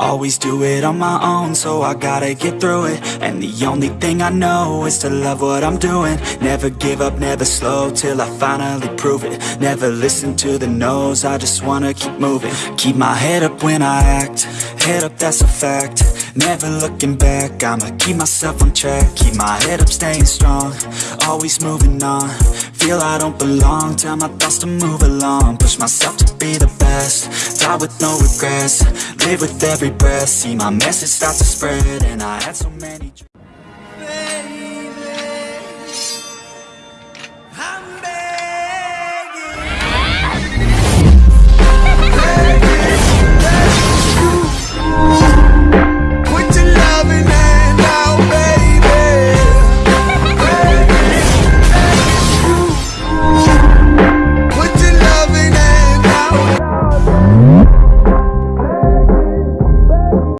Always do it on my own, so I gotta get through it. And the only thing I know is to love what I'm doing. Never give up, never slow, till I finally prove it. Never listen to the no's, I just wanna keep moving. Keep my head up when I act, head up that's a fact. Never looking back, I'ma keep myself on track. Keep my head up, staying strong, always moving on feel I don't belong. Tell my thoughts to move along. Push myself to be the best. Die with no regrets. Live with every breath. See my message start to spread And I had so many dreams.